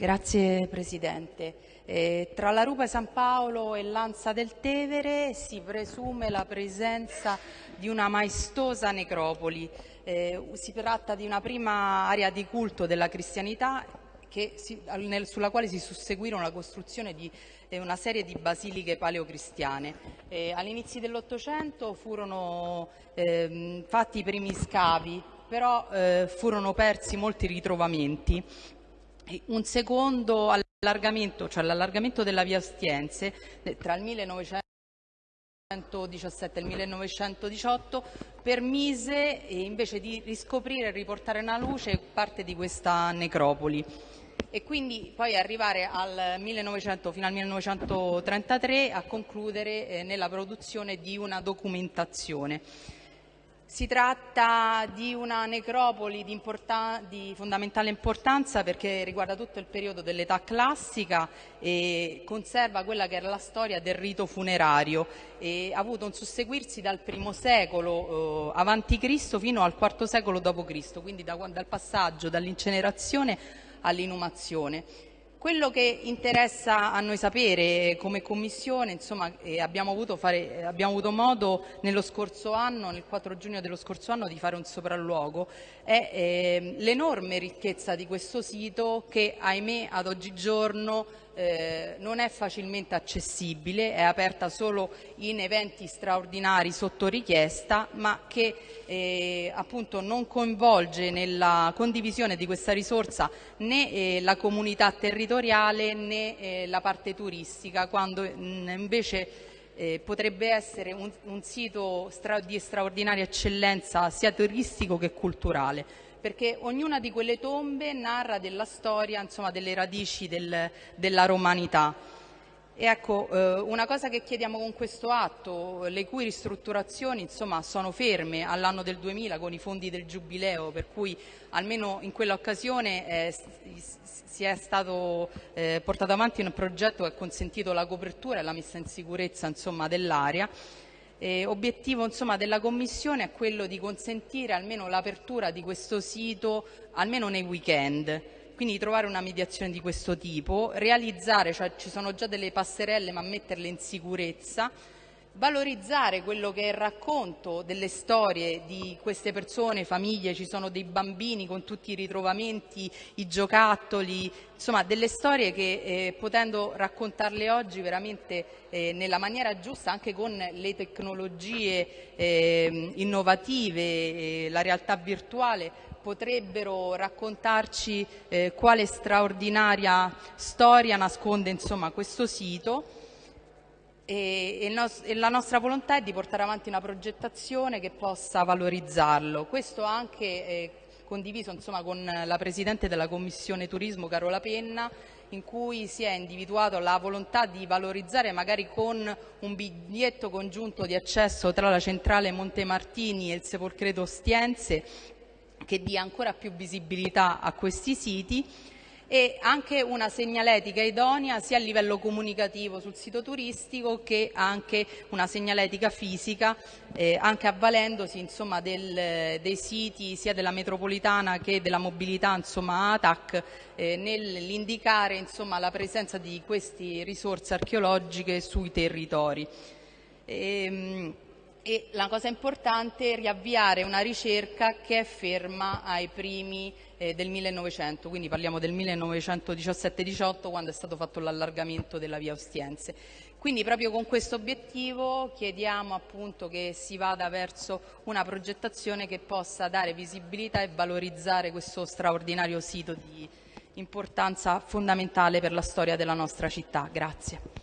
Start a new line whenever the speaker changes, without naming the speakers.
Grazie Presidente. Eh, tra la Rupa San Paolo e l'Ansa del Tevere si presume la presenza di una maestosa necropoli. Eh, si tratta di una prima area di culto della cristianità si, nel, sulla quale si susseguirono la costruzione di eh, una serie di basiliche paleocristiane. Eh, all'inizio dell'Ottocento furono ehm, fatti i primi scavi, però eh, furono persi molti ritrovamenti un secondo allargamento, cioè l'allargamento della via Ostiense eh, tra il 1917 e il 1918 permise eh, invece di riscoprire e riportare alla luce parte di questa necropoli e quindi poi arrivare al 1900, fino al 1933 a concludere eh, nella produzione di una documentazione. Si tratta di una necropoli di, di, fondamentale importanza perché riguarda tutto il periodo dell'età classica e conserva quella che era la storia del rito funerario e ha avuto un susseguirsi dal primo secolo eh, Cristo fino al quarto secolo Cristo, quindi da, dal passaggio dall'incenerazione all'inumazione. Quello che interessa a noi sapere come Commissione, insomma, eh, abbiamo, avuto fare, eh, abbiamo, avuto modo nello scorso anno, nel 4 giugno dello scorso anno, di fare un sopralluogo, è eh, l'enorme ricchezza di questo sito che, ahimè, ad oggigiorno eh, non è facilmente accessibile, è aperta solo in eventi straordinari sotto richiesta, ma che eh, appunto non coinvolge nella condivisione di questa risorsa né eh, la comunità territoriale né eh, la parte turistica, quando mm, invece eh, potrebbe essere un, un sito stra di straordinaria eccellenza sia turistico che culturale perché ognuna di quelle tombe narra della storia, insomma, delle radici del, della romanità. Ecco, eh, una cosa che chiediamo con questo atto, le cui ristrutturazioni insomma, sono ferme all'anno del 2000 con i fondi del Giubileo, per cui almeno in quell'occasione eh, si è stato eh, portato avanti un progetto che ha consentito la copertura e la messa in sicurezza dell'area, obiettivo insomma, della Commissione è quello di consentire almeno l'apertura di questo sito almeno nei weekend, quindi trovare una mediazione di questo tipo, realizzare, cioè ci sono già delle passerelle ma metterle in sicurezza, valorizzare quello che è il racconto delle storie di queste persone, famiglie, ci sono dei bambini con tutti i ritrovamenti, i giocattoli, insomma delle storie che eh, potendo raccontarle oggi veramente eh, nella maniera giusta, anche con le tecnologie eh, innovative, la realtà virtuale, potrebbero raccontarci eh, quale straordinaria storia nasconde insomma, questo sito e, nos e, la nostra volontà è di portare avanti una progettazione che possa valorizzarlo. Questo anche eh, condiviso insomma, con la Presidente della Commissione Turismo Carola Penna in cui si è individuato la volontà di valorizzare magari con un biglietto congiunto di accesso tra la centrale Montemartini e il Sepolcreto Ostiense che dia ancora più visibilità a questi siti e anche una segnaletica idonea sia a livello comunicativo sul sito turistico che anche una segnaletica fisica, eh, anche avvalendosi insomma, del, dei siti sia della metropolitana che della mobilità insomma, ATAC eh, nell'indicare insomma, la presenza di queste risorse archeologiche sui territori. E, ehm, e la cosa importante è riavviare una ricerca che è ferma ai primi eh, del 1900, quindi parliamo del 1917-18 quando è stato fatto l'allargamento della via Ostiense. Quindi proprio con questo obiettivo chiediamo appunto che si vada verso una progettazione che possa dare visibilità e valorizzare questo straordinario sito di importanza fondamentale per la storia della nostra città. Grazie.